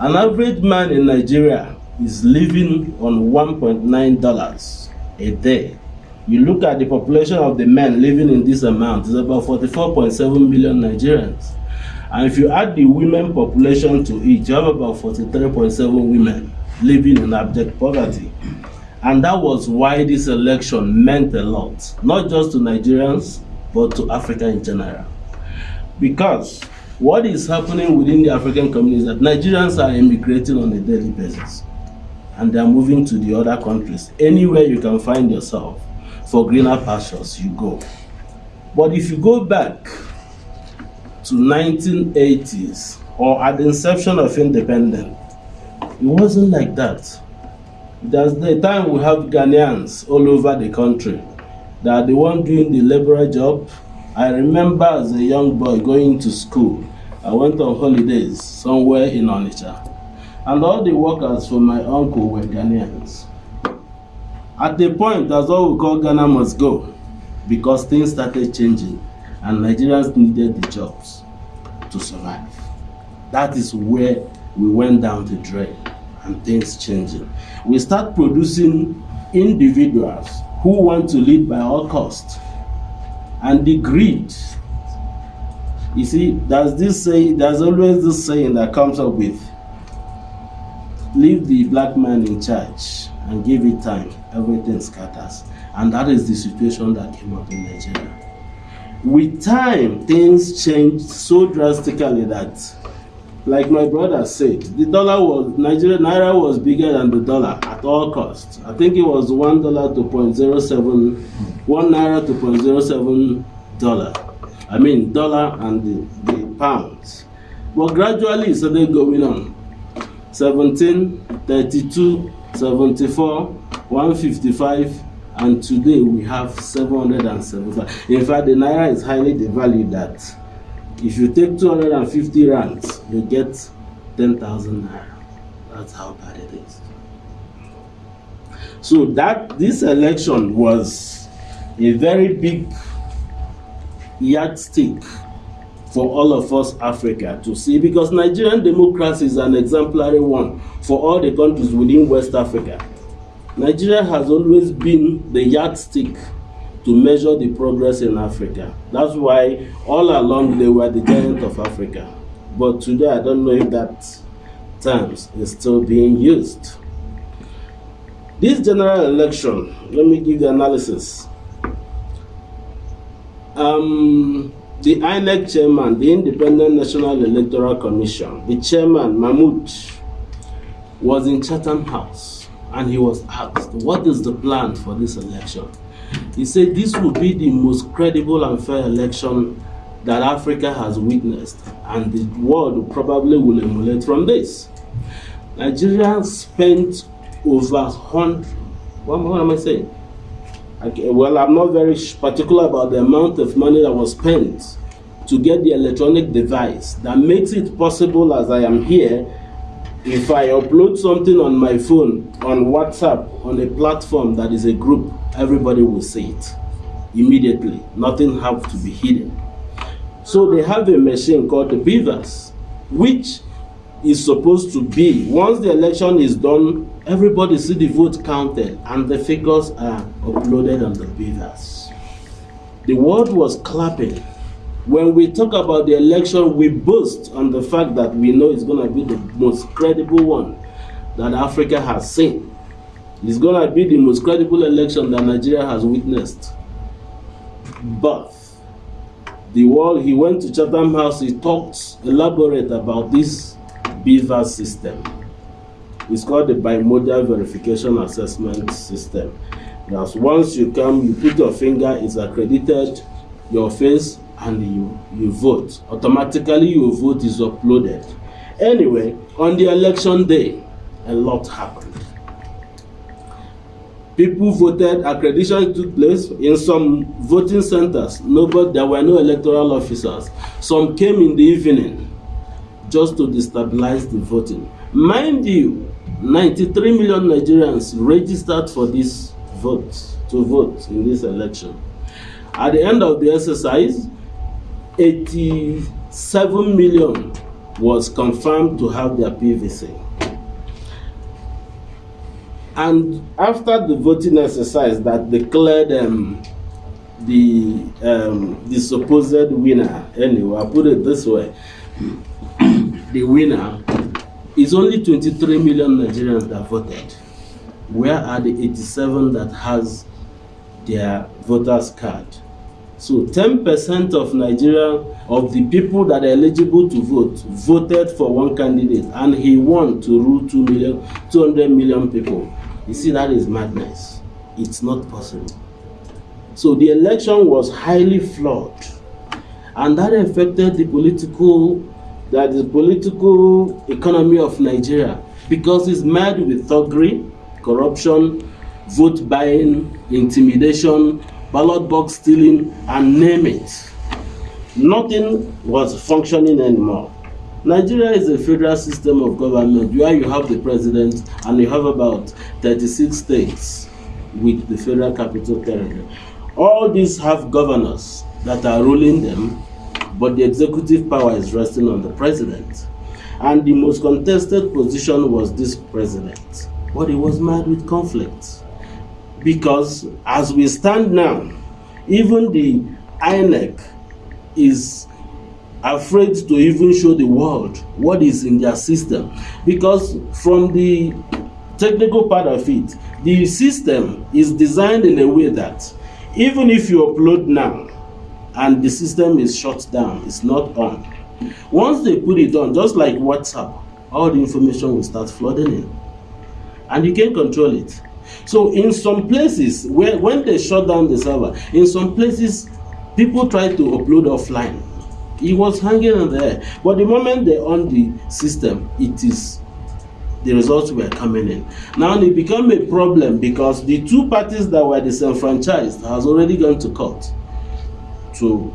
An average man in Nigeria is living on $1.9 a day. You look at the population of the men living in this amount, it's about 44.7 million Nigerians. And if you add the women population to it, you have about 43.7 women living in abject poverty. And that was why this election meant a lot, not just to Nigerians, but to Africa in general. Because what is happening within the African community is that Nigerians are immigrating on a daily basis. And they are moving to the other countries. Anywhere you can find yourself for greener pastures, you go. But if you go back to 1980s or at the inception of independence, it wasn't like that. There's the time we have Ghanaians all over the country that are the one doing the laborer job. I remember as a young boy going to school, I went on holidays somewhere in Onitsha. And all the workers for my uncle were Ghanaians. At the point, that's all we call Ghana must go because things started changing and Nigerians needed the jobs to survive. That is where we went down the drain and things changing. We start producing individuals who want to lead by all costs. And the greed, you see, there's this say, there's always this saying that comes up with leave the black man in charge and give it time, everything scatters. And that is the situation that came up in Nigeria. With time, things changed so drastically that like my brother said, the dollar was Nigeria naira was bigger than the dollar at all costs. I think it was one dollar to point zero seven, one naira to point zero seven dollar. I mean dollar and the, the pounds. But gradually it started going on. 17, 32, 74, 155, and today we have 775. In fact, the naira is highly devalued that if you take 250 rands, you get 10,000 naira. That's how bad it is. So that this election was a very big yardstick for all of us Africa to see because Nigerian democracy is an exemplary one for all the countries within West Africa. Nigeria has always been the yardstick to measure the progress in Africa. That's why all along they were the giant of Africa. But today I don't know if that term is still being used. This general election, let me give the analysis. Um, the INEC chairman, the Independent National Electoral Commission, the chairman, Mahmood, was in Chatham House and he was asked, what is the plan for this election? He said this will be the most credible and fair election that Africa has witnessed and the world probably will emulate from this. Nigeria spent over 100, what, what am I saying? Okay, well, I'm not very particular about the amount of money that was spent to get the electronic device that makes it possible as I am here if I upload something on my phone, on WhatsApp, on a platform that is a group, everybody will see it immediately. Nothing have to be hidden. So they have a machine called the BVAS, which is supposed to be, once the election is done, everybody see the vote counted and the figures are uploaded on the BVAS. The world was clapping when we talk about the election, we boast on the fact that we know it's going to be the most credible one that Africa has seen. It's going to be the most credible election that Nigeria has witnessed. But the world, he went to Chatham House, he talked elaborate about this BVAS system. It's called the bimodal verification assessment system. Because once you come, you put your finger, it's accredited, your face, and you, you vote. Automatically your vote is uploaded. Anyway, on the election day, a lot happened. People voted, accreditation took place in some voting centers. Nobody, there were no electoral officers. Some came in the evening just to destabilize the voting. Mind you, 93 million Nigerians registered for this vote, to vote in this election. At the end of the exercise, 87 million was confirmed to have their PVC. And after the voting exercise that declared um, the um, the supposed winner, anyway, I put it this way, the winner is only 23 million Nigerians that voted. Where are the 87 that has their voters card? So 10% of Nigeria, of the people that are eligible to vote, voted for one candidate and he won to rule 2 million, 200 million people. You see, that is madness. It's not possible. So the election was highly flawed and that affected the political that the political economy of Nigeria because it's mad with thuggery, corruption, vote buying, intimidation, ballot box stealing, and name it. Nothing was functioning anymore. Nigeria is a federal system of government where you have the president and you have about 36 states with the federal capital territory. All these have governors that are ruling them but the executive power is resting on the president. And the most contested position was this president. But he was mad with conflict. Because as we stand now, even the INEC is afraid to even show the world what is in their system. Because from the technical part of it, the system is designed in a way that even if you upload now, and the system is shut down it's not on. Once they put it on just like whatsapp all the information will start flooding in. And you can't control it so in some places where when they shut down the server in some places people try to upload offline. It was hanging in there. But the moment they on the system it is the results were coming in. Now it become a problem because the two parties that were disenfranchised has already gone to court to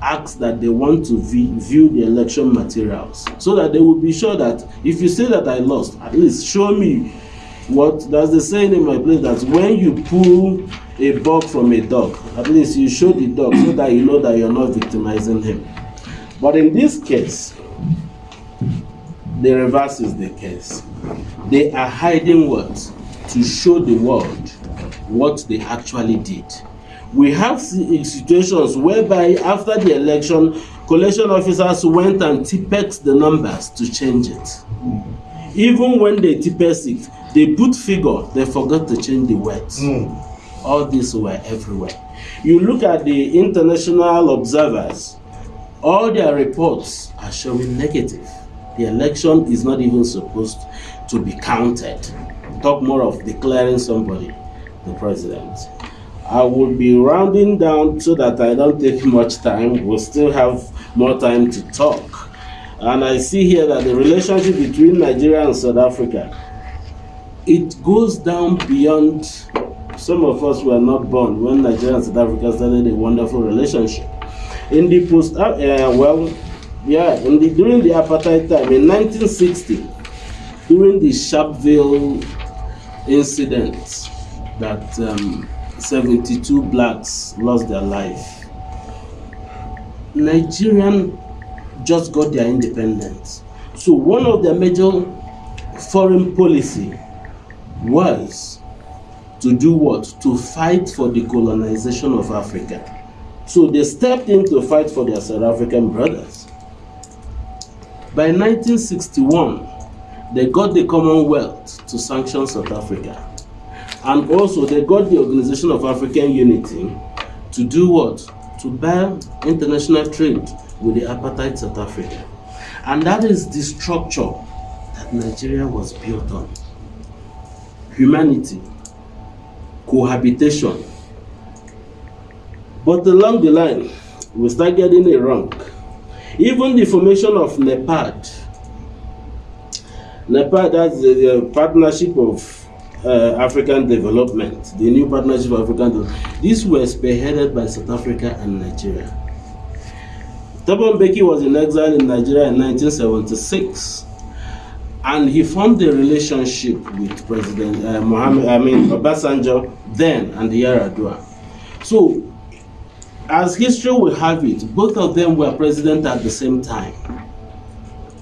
ask that they want to view the election materials so that they will be sure that if you say that I lost, at least show me what that's the saying in my place that when you pull a bug from a dog, at least you show the dog so that you know that you're not victimizing him. But in this case, the reverse is the case. They are hiding what? To show the world what they actually did we have situations whereby after the election collection officers went and tipex the numbers to change it even when they tipex it they put figure they forgot to change the words mm. all these were everywhere you look at the international observers all their reports are showing negative the election is not even supposed to be counted talk more of declaring somebody the president I will be rounding down so that I don't take much time. We'll still have more time to talk. And I see here that the relationship between Nigeria and South Africa, it goes down beyond, some of us were not born when Nigeria and South Africa started a wonderful relationship. In the post, uh, uh well, yeah, in the, during the apartheid time, in 1960, during the Sharpeville incident that um, 72 blacks lost their life. Nigerian just got their independence. So one of their major foreign policy was to do what? To fight for the colonization of Africa. So they stepped in to fight for their South African brothers. By 1961, they got the Commonwealth to sanction South Africa. And also, they got the Organization of African Unity to do what? To buy international trade with the apartheid South Africa. And that is the structure that Nigeria was built on. Humanity, cohabitation. But along the line, we start getting it wrong. Even the formation of NEPAD, NEPAD, that's the partnership of uh, African development, the new partnership of African development. These were spearheaded by South Africa and Nigeria. Thabo Mbeki was in exile in Nigeria in 1976 and he formed a relationship with President uh, Mohammed, I mean Obasanjo then and the Yaradua. So, as history will have it, both of them were president at the same time.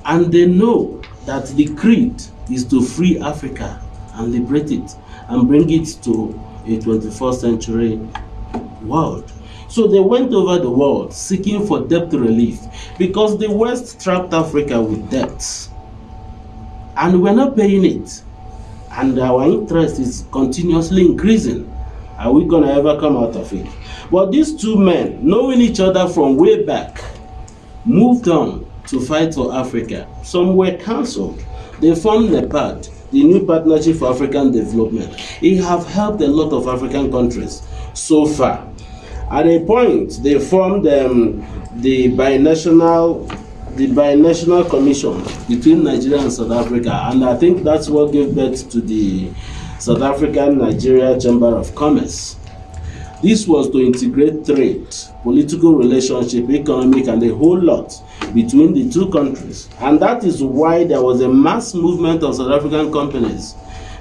And they know that the creed is to free Africa and liberate it and bring it to a 21st century world. So they went over the world seeking for debt relief because the West trapped Africa with debts. And we're not paying it. And our interest is continuously increasing. Are we going to ever come out of it? But these two men, knowing each other from way back, moved on to fight for Africa. Some were cancelled. They formed the NEPAD, the New Partnership for African Development. It have helped a lot of African countries so far. At a point, they formed um, the binational the binational commission between Nigeria and South Africa, and I think that's what gave birth to the South African Nigeria Chamber of Commerce. This was to integrate trade, political relationship, economic, and a whole lot between the two countries. And that is why there was a mass movement of South African companies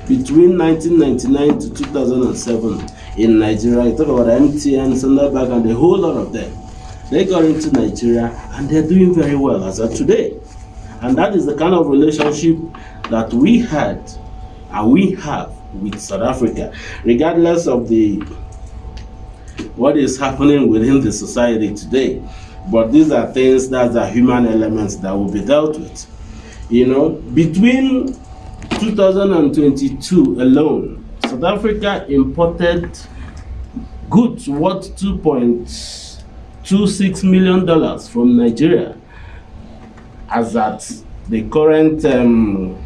between 1999 to 2007 in Nigeria. You talk about MTN, Standard Bank, and a whole lot of them. They got into Nigeria and they're doing very well as of today. And that is the kind of relationship that we had and we have with South Africa, regardless of the what is happening within the society today. But these are things that are human elements that will be dealt with. You know, between 2022 alone, South Africa imported goods worth 2.26 million dollars from Nigeria as at the current um,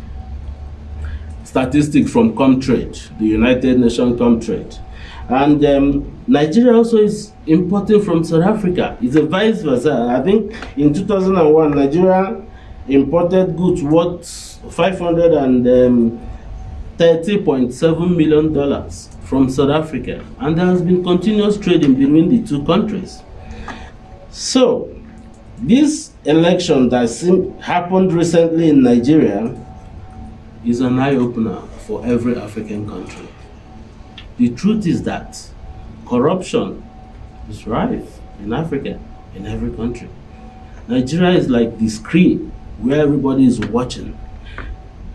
statistics from Comtrade, the United Nations Comtrade. And um, Nigeria also is importing from South Africa. It's a vice versa. I think in 2001, Nigeria imported goods worth 530.7 um, million dollars from South Africa. And there has been continuous trading between the two countries. So, this election that happened recently in Nigeria is an eye-opener for every African country. The truth is that corruption is rife in Africa, in every country. Nigeria is like the screen where everybody is watching.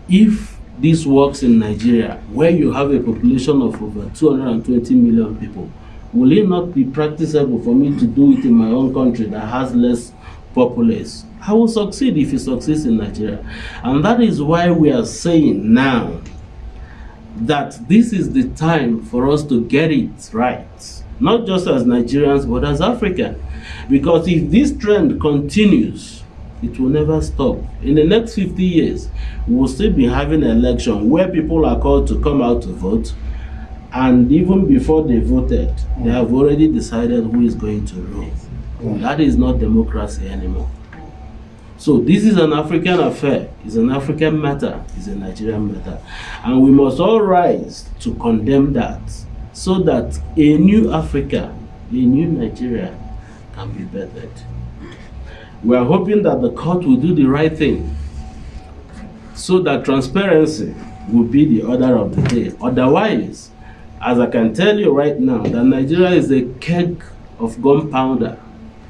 If this works in Nigeria, where you have a population of over 220 million people, will it not be practicable for me to do it in my own country that has less populace? I will succeed if it succeeds in Nigeria. And that is why we are saying now that this is the time for us to get it right. Not just as Nigerians, but as Africa. Because if this trend continues, it will never stop. In the next 50 years, we will still be having an election where people are called to come out to vote. And even before they voted, they have already decided who is going to rule. That is not democracy anymore. So this is an African affair, it's an African matter, it's a Nigerian matter. And we must all rise to condemn that so that a new Africa, a new Nigeria can be bettered. We are hoping that the court will do the right thing so that transparency will be the order of the day. Otherwise, as I can tell you right now, that Nigeria is a keg of gunpowder.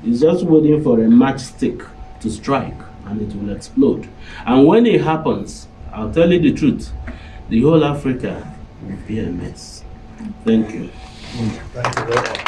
It's just waiting for a matchstick to strike and it will explode. And when it happens, I'll tell you the truth, the whole Africa will be a mess. Thank you. Thank you